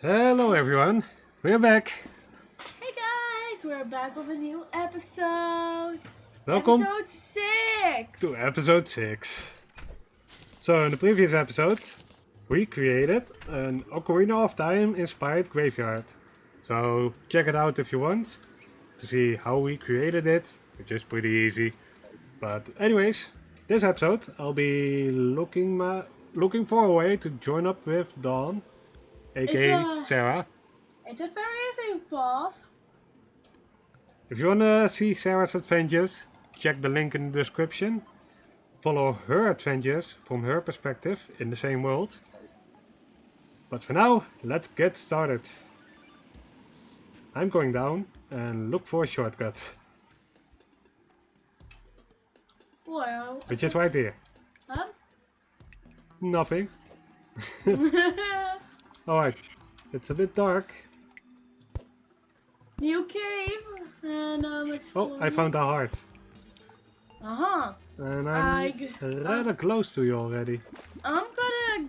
Hello everyone, we're back. Hey guys, we're back with a new episode. Welcome Episode 6. to episode 6. So in the previous episode, we created an Ocarina of Time inspired graveyard. So check it out if you want to see how we created it, which is pretty easy. But anyways, this episode I'll be looking looking for a way to join up with Dawn, aka a- Sarah. It's a very easy path. If you wanna see Sarah's adventures, check the link in the description. Follow her adventures from her perspective in the same world. But for now, let's get started. I'm going down and look for a shortcut, Well, which is right here. huh? Nothing. Alright, it's a bit dark. new cave and um. Oh, I found a heart. Uh huh. And I I'm g- rather close to you already. I'm gonna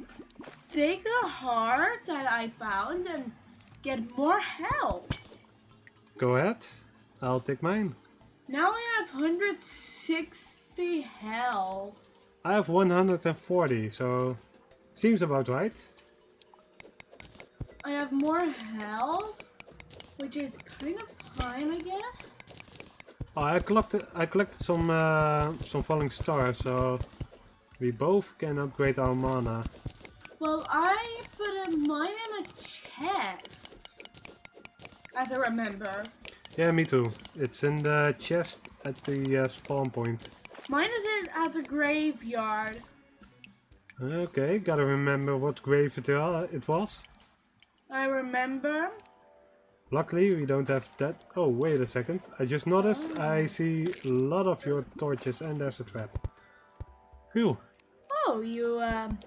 take the heart that I found and get more health. Go ahead, I'll take mine. Now I have 160 health. I have 140, so seems about right. I have more health, which is kind of fine, I guess. Oh, I collected I collected some uh, some falling stars, so we both can upgrade our mana. Well, I put a mine in a chest, as I remember. Yeah, me too. It's in the chest at the uh, spawn point. Mine is in at the graveyard. Okay, gotta remember what grave it, uh, it was. I remember. Luckily, we don't have that. Oh, wait a second. I just noticed I see a lot of your torches and there's a trap. Phew. Oh, you um,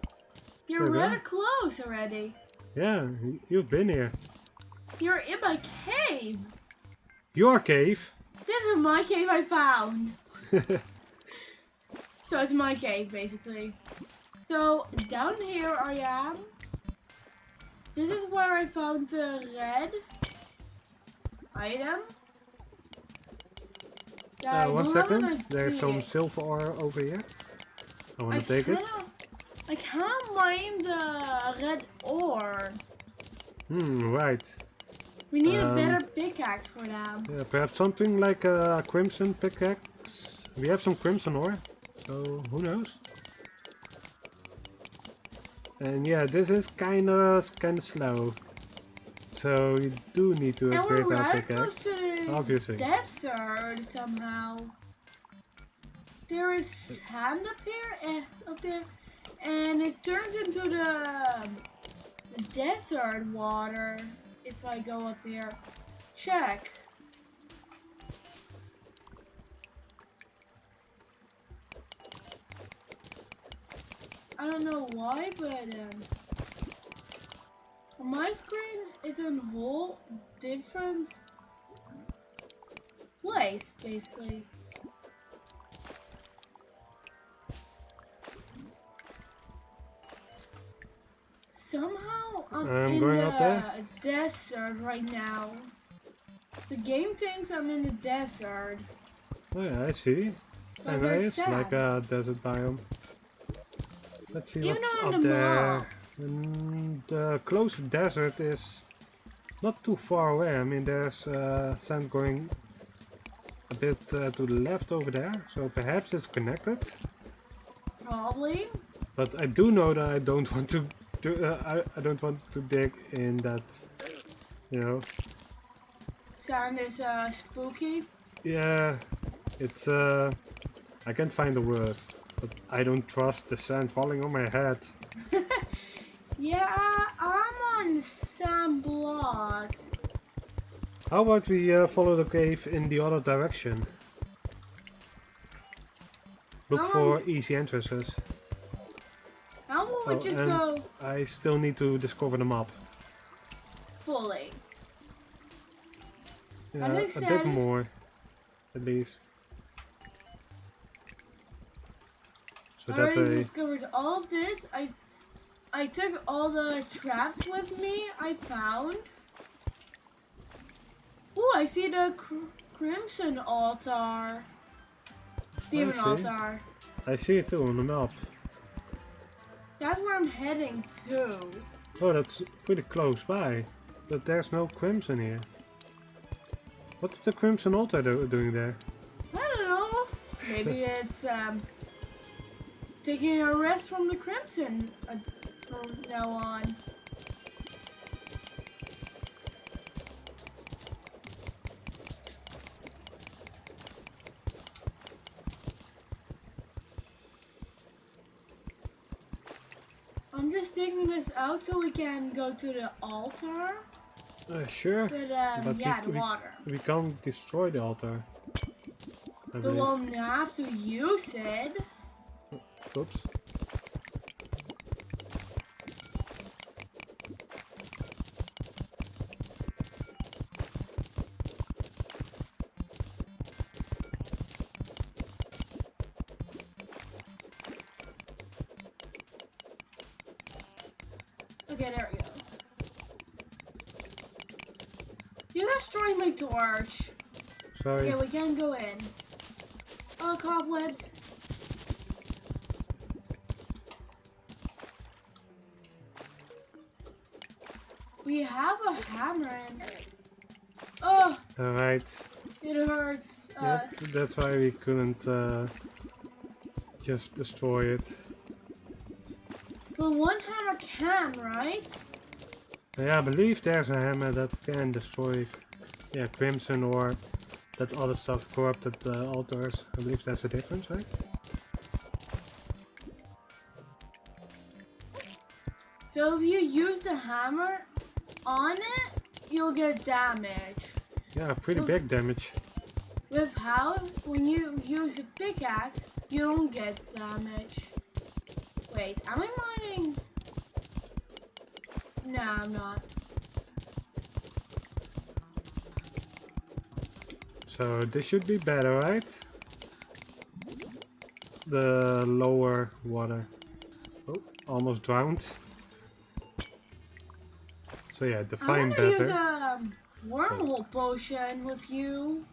you're There we go. rather close already. Yeah, you've been here. You're in my cave. Your cave? This is my cave I found. So it's my cave basically. So down here I am. This is where I found the red item. Yeah, Uh, one do have an second. There's some silver ore over here. I I wanna take it. I can't mine the red ore. Hmm, right. We need Um, a better pickaxe for that. Yeah, perhaps something like a crimson pickaxe. We have some crimson ore, so who knows? And yeah, this is kinda kinda slow. So you do need to upgrade our right pickaxe. Obviously. desert somehow. There is sand up here, and up there, and it turns into the, the desert water. If I go up here, check. I don't know why, but um, my screen it's a whole different place, basically. Somehow I'm, I'm in going the there. desert right now. The game thinks I'm in the desert. Oh yeah, I see. But And there's it's like a desert biome. Let's see Even what's up the there. Mm, the close desert is not too far away. I mean, there's uh, sand going a bit uh, to the left over there, so perhaps it's connected. Probably. But I do know that I don't want to do. Uh, I, I don't want to dig in that. You know. Sand is uh, spooky. Yeah, it's. Uh, I can't find the word, but I don't trust the sand falling on my head. Yeah, I'm on some blocks. How about we uh, follow the cave in the other direction? Look for easy entrances. How about we Oh, just go I still need to discover the map. fully? Yeah, a bit more, at least. So I already way, discovered all of this. I I took all the traps with me I found. Oh, I see the cr Crimson Altar. Demon see. Altar. I see it too on the map. That's where I'm heading to. Oh, that's pretty close by. But there's no crimson here. What's the crimson altar do doing there? I don't know. Maybe it's um, taking a rest from the Crimson uh, from now on. I'm just taking this out so we can go to the altar. Uh, sure. But, um, But yeah, we- the we- water. We can't destroy the altar. I we'll have to use it. Oops. Okay, there we go. You destroyed my torch. Sorry. Okay, we can go in. Oh, cobwebs. We have a hammer in. Oh, Alright. it hurts. Uh, Yep, that's why we couldn't uh, just destroy it. but one hammer can, right? Yeah, I believe there's a hammer that can destroy yeah, Crimson or that other stuff, corrupted uh, altars. I believe that's the difference, right? So if you use the hammer on it, you'll get damage. Yeah, pretty Oh. big damage. With how, when you use a pickaxe, you don't get damage. Wait, am I mining? No, I'm not. So this should be better, right? The lower water. Oh, almost drowned. So yeah, I define want to use a wormhole potion with you.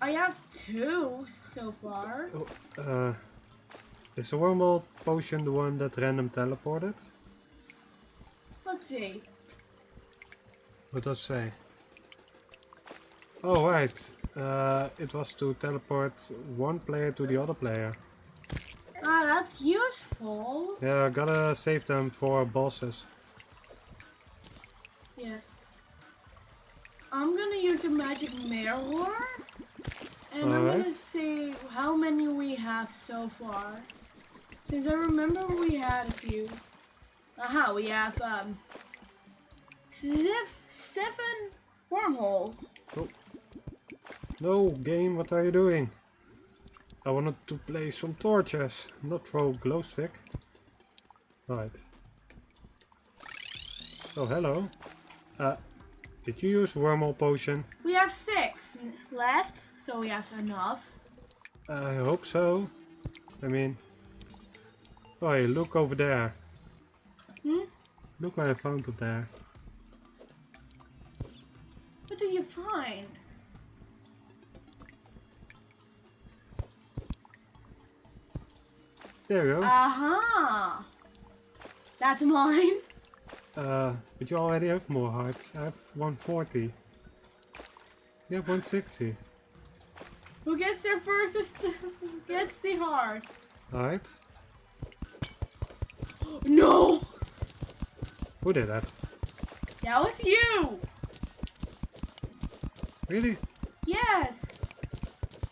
I have two so far. Uh, is the wormhole potion the one that random teleported? Let's see. What does it say? Oh right, uh, it was to teleport one player to the other player. Ah, that's useful. Yeah, gotta save them for bosses. Yes. I'm gonna use a magic mirror. And I'm Alright. gonna see how many we have so far. Since I remember we had a few. Aha, we have um zip, seven wormholes. Oh. No, game, what are you doing? I wanted to play some torches, not throw glow stick. Right. Oh, hello. Uh, did you use wormhole potion? We have six left, so we have enough. I hope so. I mean... Oh, hey, look over there. Hmm? Look what I found up there. What did you find? There you go. Aha! That's mine. Uh, but you already have more hearts. I have 140. You have 160. Who gets there first is the, gets the heart. Alright. No! Who did that? That was you! Really? Yes!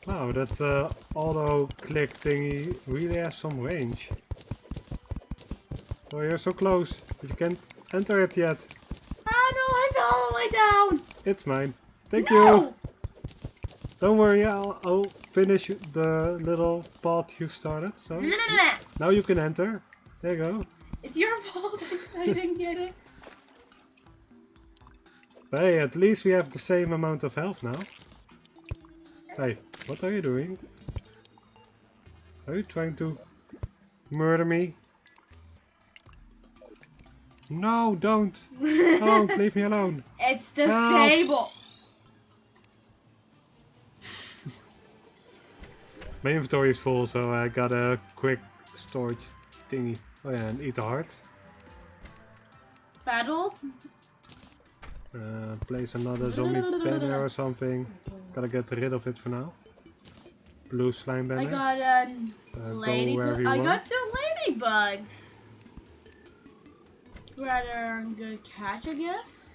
Wow, that uh, auto click thingy really has some range. Oh, you're so close, but you can't enter it yet. Ah no, I fell all the way down! It's mine. Thank no! you. Don't worry, I'll, I'll finish the little path you started. So No, no, no, no. now you can enter. There you go. It's your fault I didn't get it. Hey, at least we have the same amount of health now. Hey, what are you doing? Are you trying to murder me? No, don't. Don't, leave me alone. It's Help. disabled. My inventory is full, so I got a quick storage thingy. Oh yeah, and eat the heart. Battle. Uh, place another zombie banner or something. Gotta get rid of it for now. Blue slime banner. I got a uh, lady. you I want. got some ladybugs. Rather good catch, I guess.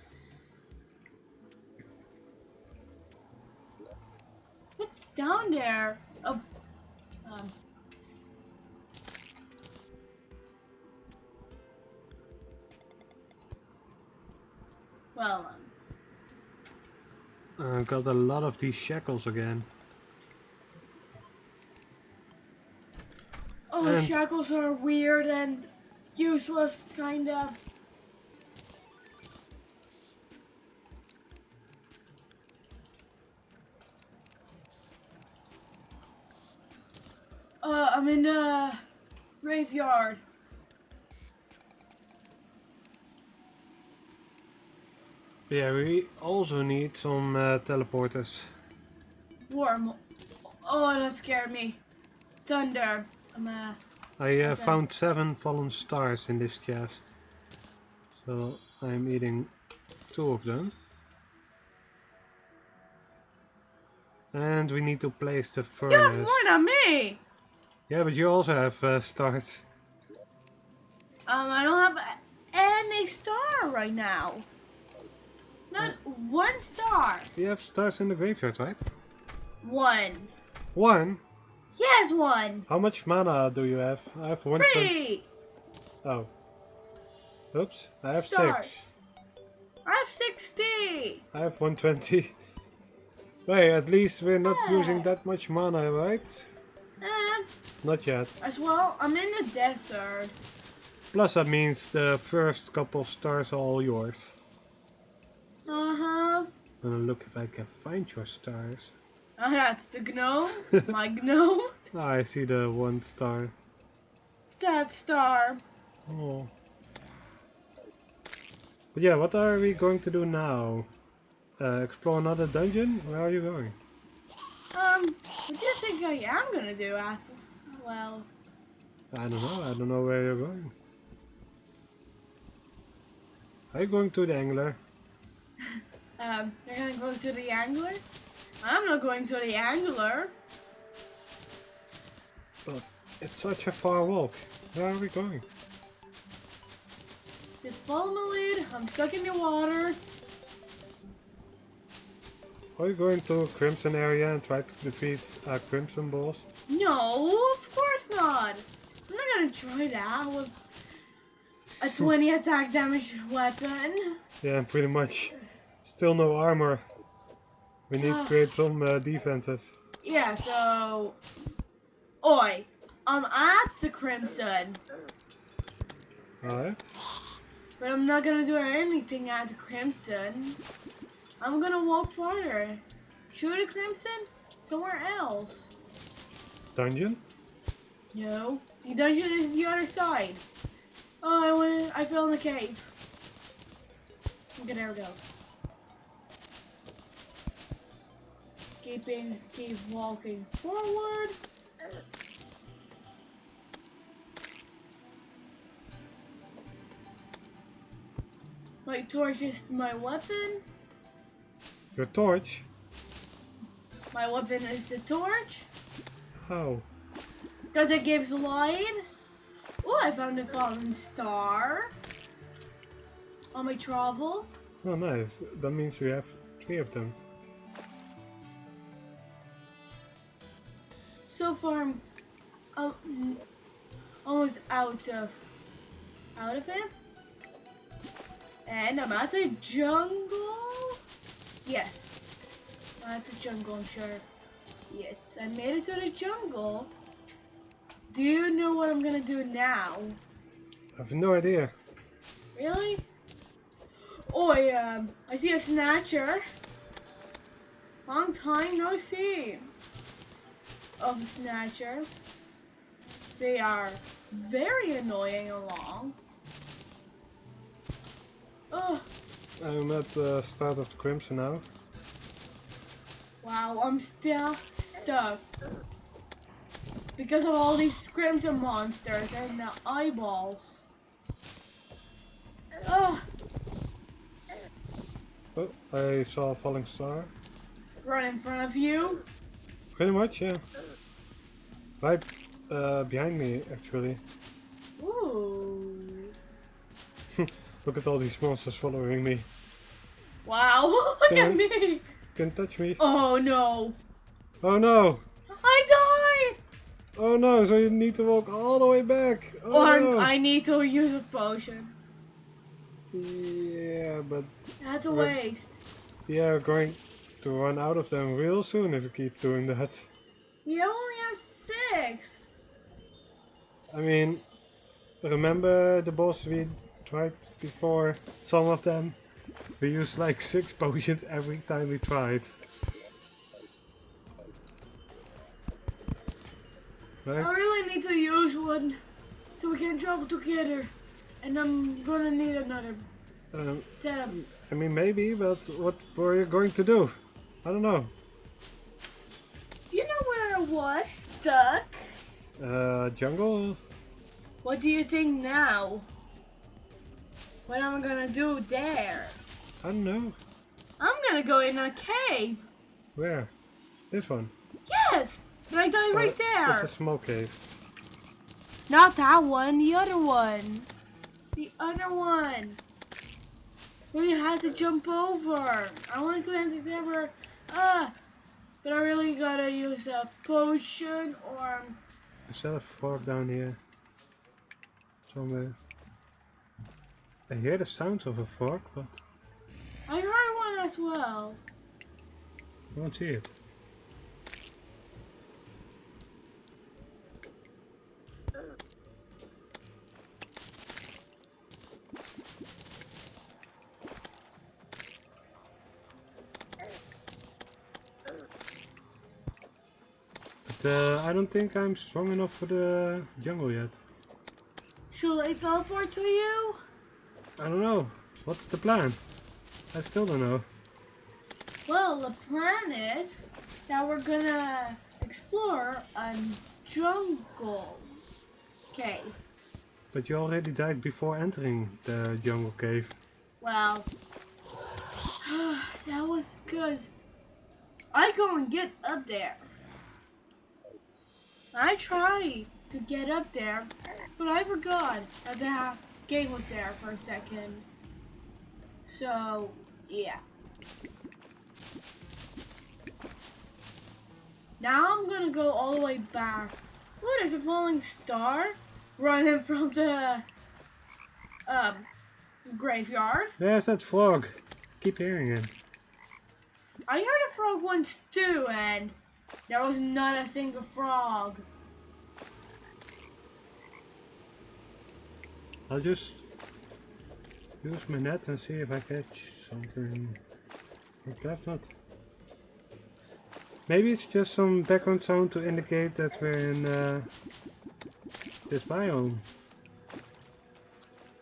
What's down there? Oh, um. Well, um, Uh, got a lot of these shackles again. oh, And- shackles are weird and useless, kind of. Uh, I'm in the graveyard. Yeah, we also need some uh, teleporters. Warm. Oh, that scared me. Thunder. I'm uh, I uh, found seven fallen stars in this chest. So I'm eating two of them. And we need to place the you have furnace. more than me. Yeah, but you also have uh, stars. Um, I don't have any star right now. Not one star. You have stars in the graveyard, right? One. One? Yes, one. How much mana do you have? I have one. Three. Oh. Oops, I have Stars. six. I have 60. I have 120. Wait, at least we're not Yeah. using that much mana, right? Eh, Not yet. as well, I'm in the desert. Plus that means the first couple of stars are all yours. Uh-huh. I'm gonna look if I can find your stars. Oh, that's the gnome. My gnome. Ah, I see the one star. Sad star. Oh. But yeah, what are we going to do now? Uh, explore another dungeon? Where are you going? What do you think I am gonna do after? Well, I don't know. I don't know where you're going. Are you going to the angler? um, you're gonna go to the angler? I'm not going to the angler. But it's such a far walk. Where are we going? Just follow my lead. I'm stuck in the water. Are you going to Crimson area and try to defeat uh, Crimson boss? No, of course not. I'm not gonna try that with a 20 attack damage weapon. Yeah, pretty much. Still no armor. We need to create some uh, defenses. Yeah, so. Oi, I'm at the Crimson, Alright. but I'm not gonna do anything at the Crimson. I'm gonna walk farther. Shoot the Crimson? Somewhere else. Dungeon? No, the dungeon is the other side. Oh, I went. I fell in the cave. Okay, there we go. Keeping, keep walking forward. My torch is my weapon. Your torch? My weapon is the torch. How? Because it gives light. Oh, I found a fallen star. On my travel. Oh, nice. That means we have three of them. So far, I'm um, almost out of out of it. And I'm at the jungle. Yes, at the jungle. I'm sure. Yes, I made it to the jungle. Do you know what I'm gonna do now? I have no idea. Really? Oh, I, um, I see a snatcher. Long time no see of a snatcher. They are very annoying along. Oh, I'm at the start of the Crimson now. wow, I'm still stuck. Because of all these crimson monsters and the eyeballs. Oh, Oh, I saw a falling star. right in front of you. Pretty much, yeah. Right uh, behind me, actually. Ooh. Look at all these monsters following me. Wow, look Yeah. at me. Can touch me. Oh no. Oh no! I died. Oh no, so you need to walk all the way back. Oh Or no. I need to use a potion. Yeah, but That's a waste. yeah, we're going to run out of them real soon if we keep doing that. You only have six. I mean, remember the boss we tried before? Some of them? We used like six potions every time we tried. I really need to use one so we can travel together. And I'm gonna need another Um, setup. I mean, maybe, but what were you going to do? I don't know. Do you know where I was stuck? Uh, jungle? What do you think now? What am I gonna do there? I don't know. I'm gonna go in a cave. Where? This one. Yes! And I died right Uh, there. It's a small cave. Not that one, the other one. The other one. Where you had to jump over. I wanted to enter there, but, ah, but I really gotta use a potion or Is there a fork down here? Somewhere. I hear the sounds of a fork, but I heard one as well. I don't see it. But uh, I don't think I'm strong enough for the jungle yet. Should I teleport to you? I don't know. What's the plan? I still don't know. Well, the plan is that we're gonna explore a jungle cave. But you already died before entering the jungle cave. Well, that was cause I go and get up there. I tried to get up there, but I forgot that gate was there for a second. So, yeah. Now I'm gonna go all the way back. What is a falling star running from the um graveyard? There's that frog. Keep hearing it. I heard a frog once too, and there was not a single frog. I'll just use my net and see if I catch something. That's not. Maybe it's just some background sound to indicate that we're in uh, this biome.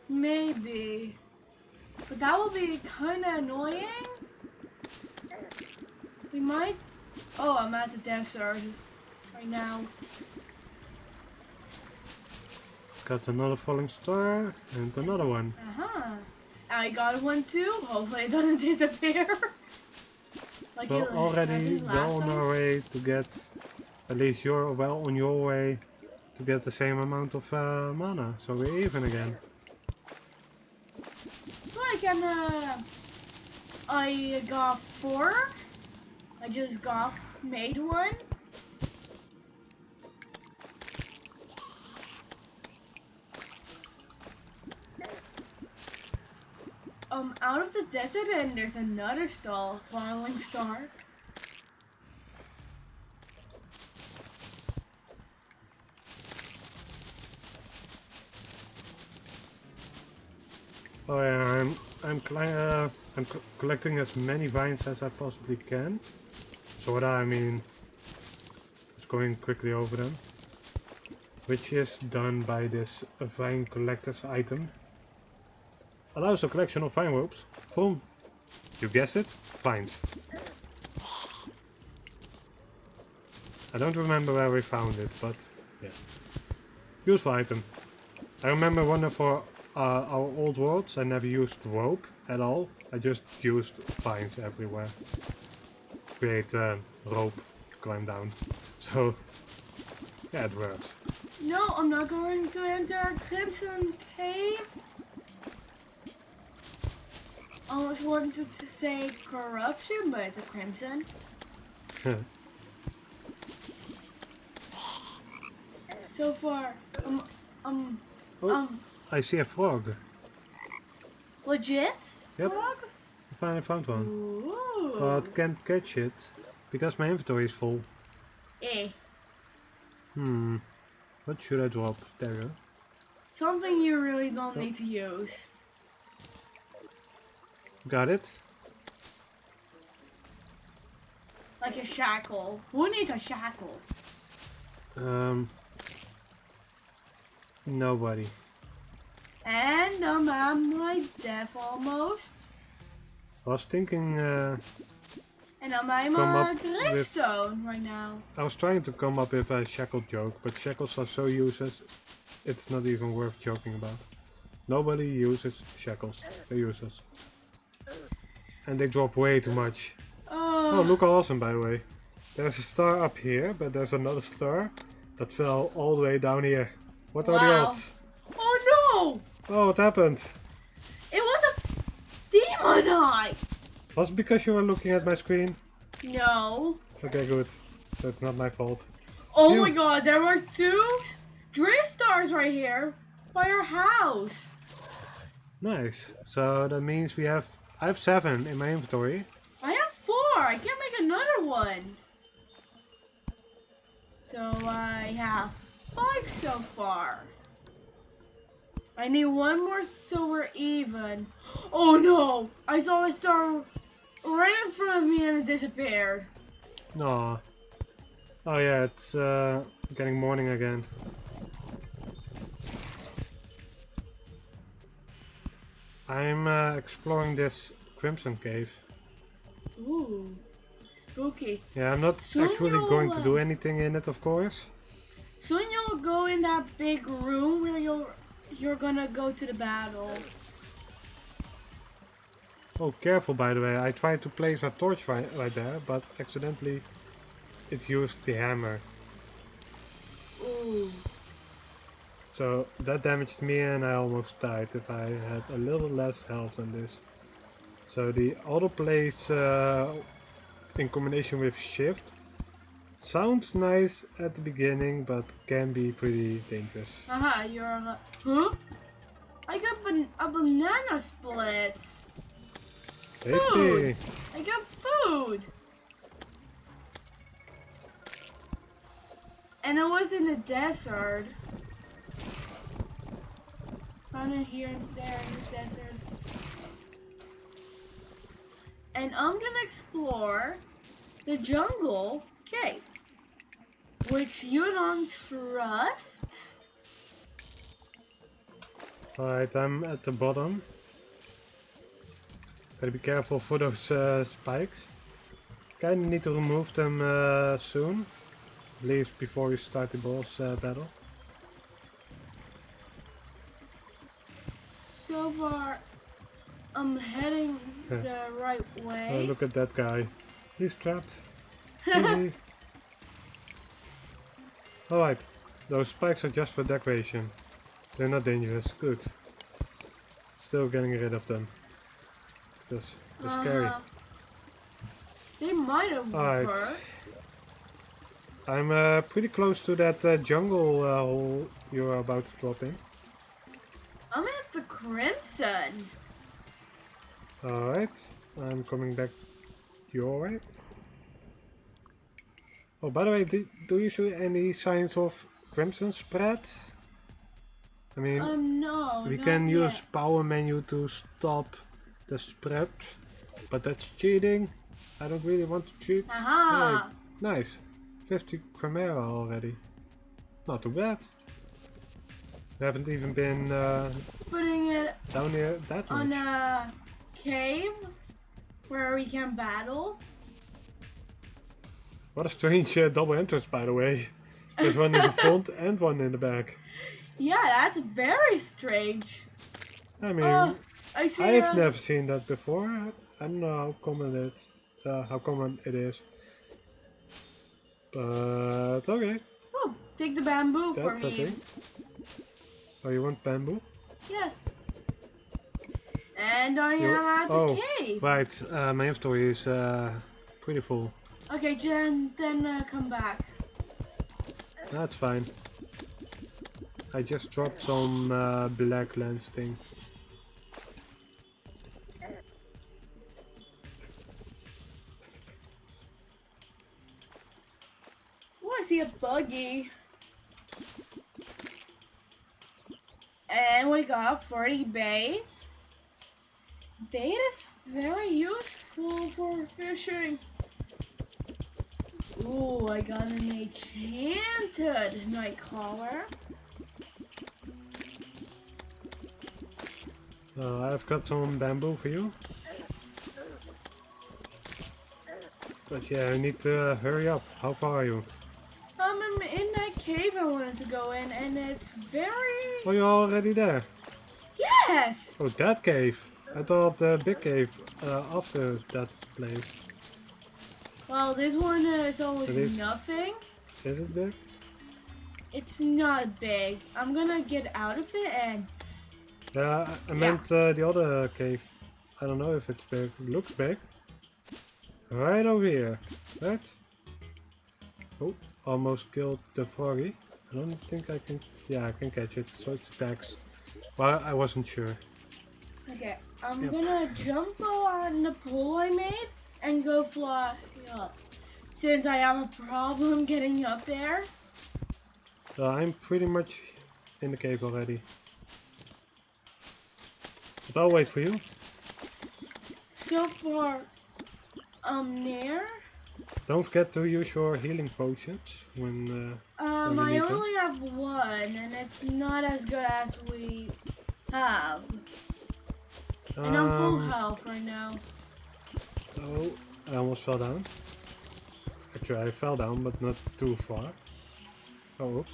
Maybe. But that will be kind of annoying. We might. Oh, I'm at the desert right now. Got another falling star and another one. Uh huh. I got one too. Hopefully it doesn't disappear. like We're it already well on our way to get, at least you're well on your way to get the same amount of uh, mana. So we're even again. So I can. Uh, I got four. I just got made one. Um, out of the desert, and there's another stall, falling star. Oh yeah, I'm I'm uh, I'm co collecting as many vines as I possibly can. So what I mean, just going quickly over them, which is done by this vine collector's item. Allows a collection of fine ropes from, you guessed it, vines. I don't remember where we found it, but yeah. Useful item. I remember one of our, uh, our old worlds, I never used rope at all. I just used vines everywhere. Create uh, rope to climb down. So, yeah, it works. No, I'm not going to enter Crimson Cave. I almost wanted to say corruption, but it's a Crimson. so far, um, um, Oh. um, I see a frog. legit? Yep. Frog? I finally found one. Ooh. But can't catch it because my inventory is full. Eh. Hmm. What should I drop? There you go. Something you really don't Oh. need to use. Got it. Like a shackle. Who needs a shackle? Um. Nobody. And I'm my death almost. I was thinking. Uh, And I'm Come a up with- gravestone right now. I was trying to come up with a shackle joke, but shackles are so useless. It's not even worth joking about. Nobody uses shackles. They're useless. And they drop way too much. Oh, Oh, look how awesome, by the way. There's a star up here, but there's another star that fell all the way down here. What are the Wow. odds? Oh no! Oh, what happened? It was a demon eye! Was it because you were looking at my screen? No. Okay, good. It's not my fault. Oh Phew. my god, there were two drift stars right here by our house. Nice. So that means we have... I have seven in my inventory. I have four. I can't make another one. So I have five so far. I need one more so we're even. Oh no! I saw a star right in front of me and it disappeared. No. Oh yeah, it's uh, getting morning again. I'm uh, exploring this Crimson Cave. Ooh, spooky. Yeah, I'm not Soon actually going to do uh, anything in it, of course. Soon you'll go in that big room where you're you're gonna go to the battle. Oh, careful by the way. I tried to place a torch right, right there, but accidentally it used the hammer. Ooh. So that damaged me and I almost died if I had a little less health than this. So the auto place uh, in combination with shift sounds nice at the beginning but can be pretty dangerous. Aha, you're a... Huh? I got ban a banana split. Tasty! I got food. And I was in the desert. It here and there in the desert. And I'm gonna explore the jungle cave. Which you don't trust. Alright, I'm at the bottom. Gotta be careful for those uh, spikes. Kinda need to remove them uh, soon. At least before we start the boss uh, battle. I'm heading Yeah. the right Oh, way. look at that guy. He's trapped. Alright, those spikes are just for decoration. They're not dangerous. Good. Still getting rid of them. Because they're scary. Uh-huh. They might have Alright. I'm uh, pretty close to that uh, jungle uh, hole you're about to drop in. I'm at the Crimson. Alright, I'm coming back your way. Oh, by the way, do, do you see any signs of crimson spread? I mean, Um, no. we can yet. use power menu to stop the spread, but that's cheating. I don't really want to cheat. Aha! Hey, nice. 50 Chimera already. Not too bad. We haven't even been uh, putting it down here that much. on a cave where we can battle. What a strange uh, double entrance, by the way. There's one in the front and one in the back. Yeah, that's very strange. I mean, Oh, I see. I've uh, never seen that before. I don't know how common it, uh, how common it is. But okay, Oh, take the bamboo that's for me. Oh, you want bamboo? Yes. And I You- am at the oh. cave. Right, uh, my inventory is uh, pretty full. Okay, Jen, then uh, come back. That's fine. I just dropped some uh, black lens thing. Oh, I see a buggy. And 40 bait. Bait is very useful for fishing. Ooh, I got an enchanted Nightcrawler. Uh, I've got some bamboo for you. But yeah, I need to uh, hurry up. How far are you? Um, I'm in that cave I wanted to go in, and it's very... Oh, you're already there. Yes! Oh, that cave. I thought the big cave uh, after that place. Well, this one is almost It is. nothing. Is it big? It's not big. I'm gonna get out of it and Yeah, I- I meant uh, the other cave. I don't know if it's big. It looks big. Right over here. Right? Oh, almost killed the froggy. I don't think I can... Yeah, I can catch it, so it stacks. Well, I wasn't sure. okay. I'm Yep. gonna jump on the pole I made and go fly up. Since I have a problem getting up there. So I'm pretty much in the cave already. But I'll wait for you. So far, um, near. Don't forget to use your healing potions when... Um, I only have one, and it's not as good as we have. Uh, And I'm full um, health right now. Oh, I almost fell down. Actually, I fell down, but not too far. Oh, oops.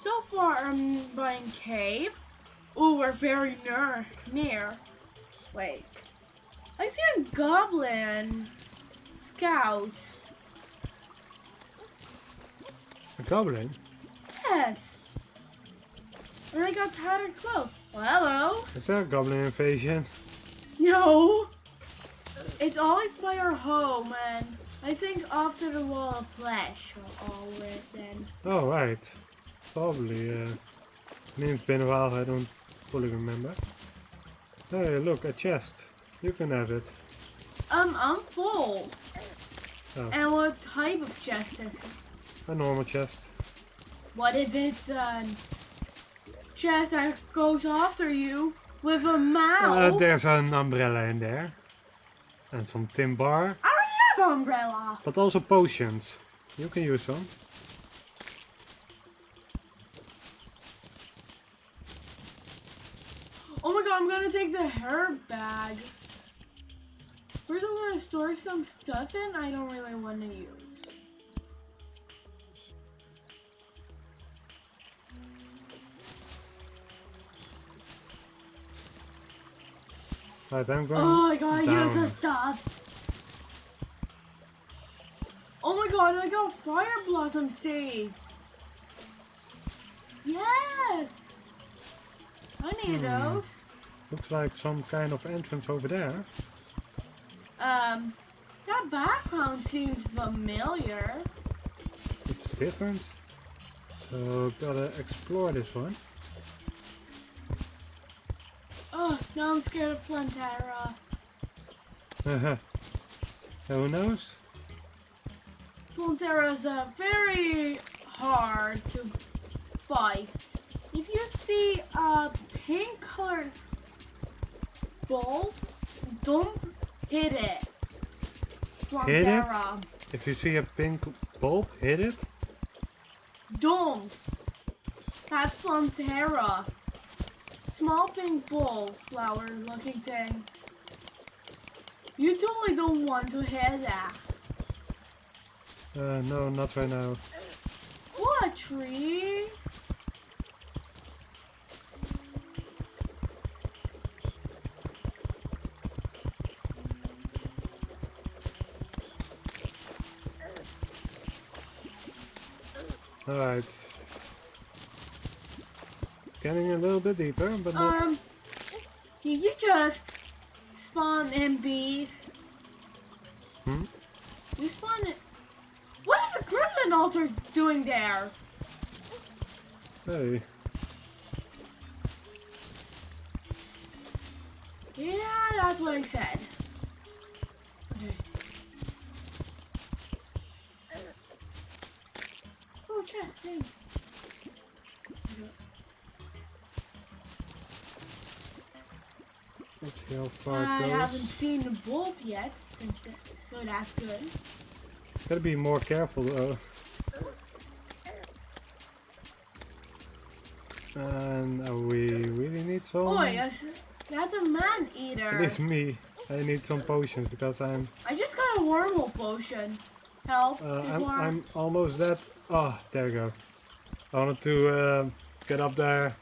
So far, I'm buying cave. Oh, we're very near. Near. Wait. I see a goblin scout. A goblin? Yes. And I got tattered clothes. Well, hello. Is there a goblin invasion? No. It's always by our home, and I think after the wall of flesh or all then. Oh, right. Probably, uh... I mean, it's been a while, I don't fully remember. Hey, look, a chest. You can have it. Um, I'm full. Oh. And what type of chest is it? A normal chest. What if it's a chest that goes after you with a mouth? Uh, there's an umbrella in there. And some tin bar. I already have an umbrella. But also potions. You can use some. Oh my god, I'm gonna take the herb bag. First, I'm gonna store some stuff in I don't really want to use. Right, I'm going Oh, gotta use down. the stuff. Oh my god, I got fire blossom seeds. Yes. I need Hmm. those. Looks like some kind of entrance over there. Um, that background seems familiar. It's different. So gotta explore this one. Oh, now I'm scared of Plantera. Who knows? Plantera is uh, very hard to fight. If you see a pink colored ball, don't hit it. Hit it? If you see a pink bulb, hit it. Don't. That's Plantera. Small pink bull flower looking thing. You totally don't want to hear that. Uh, no, not right now. What tree? Alright. Getting a little bit deeper, but not... Um, did you just spawn MBs? Hmm? You spawned it. What is the Griffin altar doing there? Hey. Yeah, that's what I said. Okay. Oh, chat, thanks. Let's see how far I it haven't seen the bulb yet, since the, so that's good. Gotta be more careful though. And we really need some... Oh, yes, that's a man eater. least me. I need some potions because I'm I just got a wormhole potion. Help. uh, I'm, I'm almost dead. Oh, there we go. I wanted to um, get up there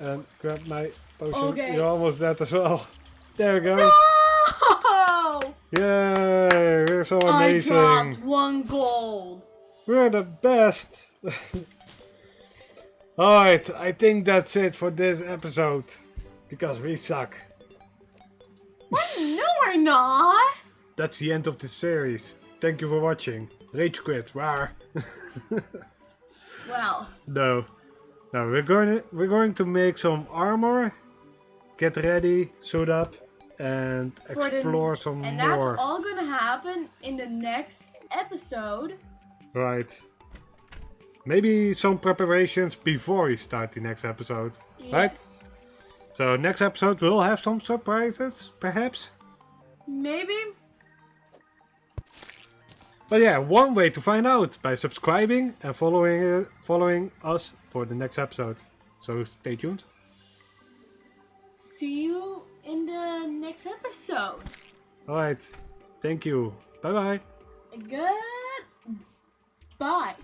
and grab my potion. Okay. You're almost dead as well. There we go. No! Yay! We're so amazing. I dropped one gold. We're the best. Alright, I think that's it for this episode. Because we suck. No, we're not. That's the end of the series. Thank you for watching. Rage quit. Rawr. Well, no. No, we're going to, we're going to make some armor, get ready, suit up, and For the- explore some and more. And that's all gonna happen in the next episode. Right. Maybe some preparations before we start the next episode. Right. So next episode we'll have some surprises, perhaps. Maybe. But yeah, one way to find out by subscribing and following uh, following us for the next episode. So stay tuned. See you in the next episode. All right. Thank you. Bye bye. Good. Bye.